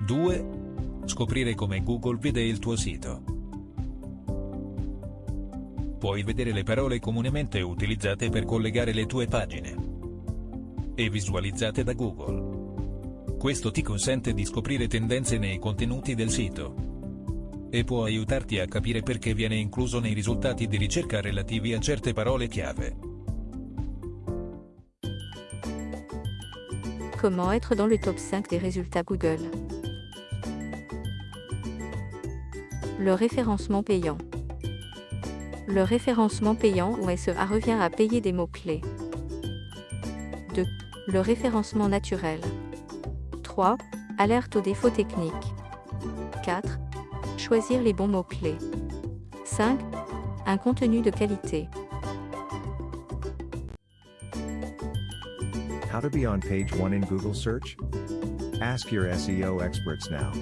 2. Scoprire come Google vede il tuo sito. Puoi vedere le parole comunemente utilizzate per collegare le tue pagine e visualizzate da Google. Questo ti consente di scoprire tendenze nei contenuti del sito e può aiutarti a capire perché viene incluso nei risultati di ricerca relativi a certe parole chiave. Comment être dans le top 5 des résultats Google Le référencement payant. Le référencement payant ou SEA revient à payer des mots-clés. 2. Le référencement naturel. 3. Alerte aux défauts techniques. 4. Choisir les bons mots-clés. 5. Un contenu de qualité. How to be on page 1 in Google search? Ask your SEO experts now.